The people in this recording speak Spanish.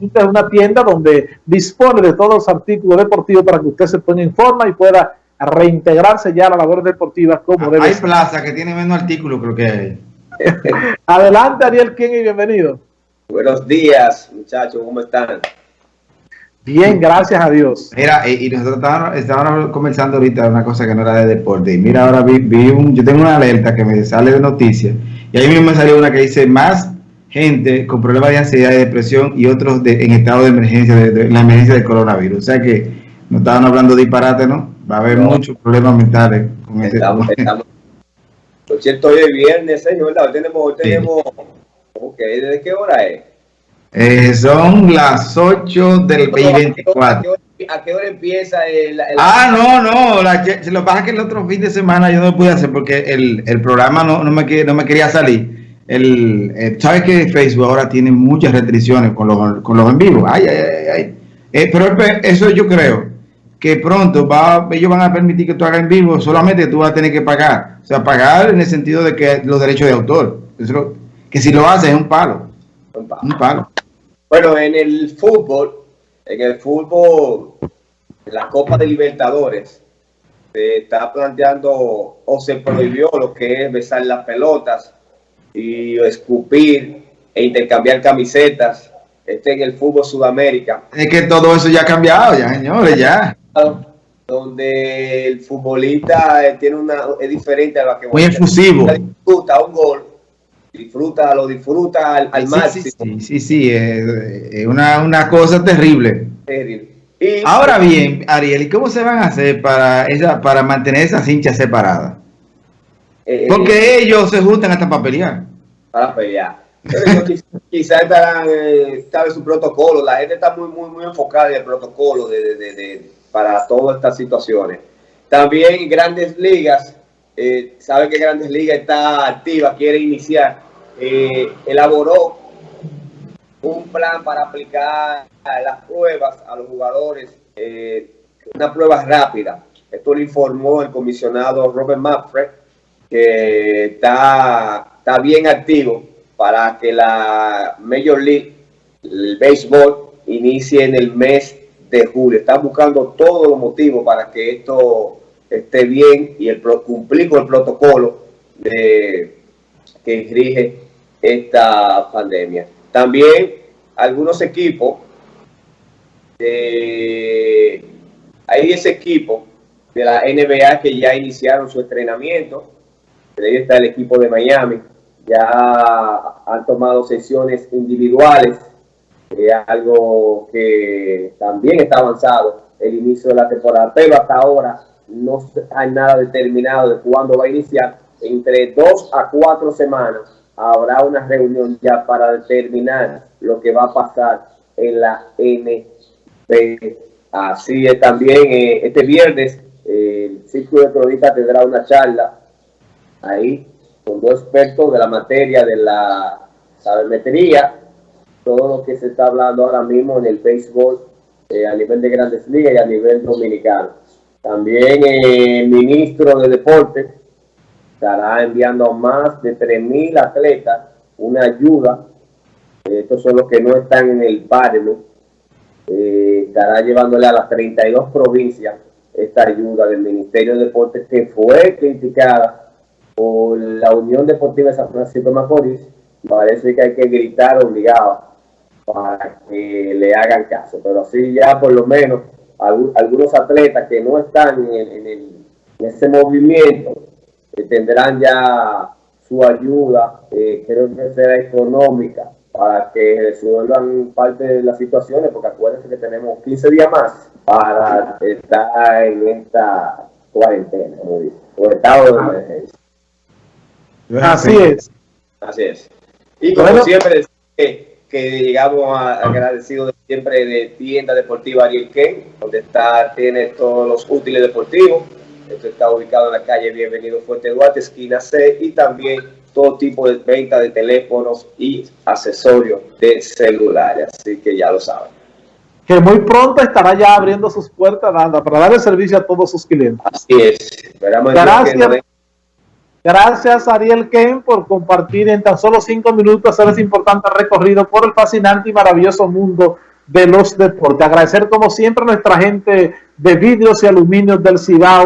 una tienda donde dispone de todos los artículos deportivos para que usted se ponga en forma y pueda reintegrarse ya a la labor deportiva como ah, debe Hay plaza que tiene menos artículos, creo que hay. Adelante, Ariel King, y bienvenido. Buenos días, muchachos, ¿cómo están? Bien, gracias a Dios. Mira, y, nosotros estábamos, comenzando ahorita una cosa que no era de deporte. Y mira, ahora vi, un, yo tengo una alerta que me sale de noticias. Y ahí mismo me salió una que dice más gente con problemas de ansiedad y depresión y otros en estado de emergencia, de, la emergencia del coronavirus. O sea que no estaban hablando disparate, ¿no? Va a haber muchos problemas mentales con este estamos, Por cierto, hoy es viernes, señor, ¿verdad? Hoy tenemos, hoy tenemos, ok, ¿desde qué hora es? Eh, son las 8 del 24. ¿A qué hora empieza el, Ah, no, no, la, lo que pasa es que el otro fin de semana yo no lo pude hacer porque el, el programa no, no, me, no me quería salir. El, eh, ¿Sabes que Facebook ahora tiene muchas restricciones con los, con los en vivo? Ay, ay, ay, ay. Eh, pero eso yo creo que pronto va, ellos van a permitir que tú hagas en vivo, solamente tú vas a tener que pagar. O sea, pagar en el sentido de que los derechos de autor. que si lo haces es un palo. Un palo. Bueno, en el fútbol, en el fútbol, la Copa de Libertadores, se está planteando o se prohibió lo que es besar las pelotas y escupir e intercambiar camisetas. Este en el fútbol Sudamérica. Es que todo eso ya ha cambiado, ya, señores, ya. Donde el futbolista eh, tiene una, es diferente a lo que... Muy efusivo. Disfruta un gol disfruta, lo disfruta al, al máximo. Sí, sí, sí, es, una, una, cosa terrible. Ahora bien, Ariel, ¿y cómo se van a hacer para, esa, para mantener esas hinchas separadas? Eh, Porque ellos se juntan hasta para pelear. Para pelear. Quizás estarán, eh, sabe su protocolo, la gente está muy, muy, muy enfocada en el protocolo de, de, de, para todas estas situaciones. También Grandes Ligas, eh, sabe que Grandes Ligas está activa, quiere iniciar eh, elaboró un plan para aplicar las pruebas a los jugadores, una prueba rápida. Esto lo informó el comisionado Robert Manfred, que está, está bien activo para que la Major League, el béisbol, inicie en el mes de julio. Está buscando todos los motivos para que esto esté bien y el, cumplir con el protocolo de, que rige esta pandemia. También algunos equipos, hay 10 equipos de la NBA que ya iniciaron su entrenamiento. Ahí está el equipo de Miami. Ya han tomado sesiones individuales, algo que también está avanzado el inicio de la temporada, pero hasta ahora no hay nada determinado de cuándo va a iniciar. Entre dos a cuatro semanas habrá una reunión ya para determinar lo que va a pasar en la NBA. Así es también eh, este viernes el Círculo de Cronistas tendrá una charla ahí con dos expertos de la materia de la sabermetría, todo lo que se está hablando ahora mismo en el béisbol eh, a nivel de grandes ligas y a nivel dominicano. También eh, el ministro de Deportes estará enviando a más de 3.000 atletas una ayuda. Estos son los que no están en el páramo. Eh, estará llevándole a las 32 provincias esta ayuda del Ministerio de Deportes que fue criticada por la Unión Deportiva de San Francisco de Macorís. Parece que hay que gritar obligado para que le hagan caso. Pero así ya por lo menos algunos atletas que no están en, ese movimiento tendrán ya su ayuda, eh, creo que será económica, para que resuelvan parte de las situaciones, porque acuérdense que tenemos 15 días más para estar en esta cuarentena, o estado de emergencia. Así es. Así es. Y como siempre, que, que llegamos agradecidos siempre de tienda deportiva Ariel Ken, donde está, tiene todos los útiles deportivos esto está ubicado en la calle Bienvenido Fuerte Duarte, esquina C, y también todo tipo de venta de teléfonos y accesorios de celulares. Así que ya lo saben. Que muy pronto estará ya abriendo sus puertas para darle servicio a todos sus clientes. Así es. Gracias. Gracias Ariel Ken por compartir en tan solo cinco minutos ese importante recorrido por el fascinante y maravilloso mundo de los deportes. Agradecer como siempre a nuestra gente de vidrios y aluminios del Cibao.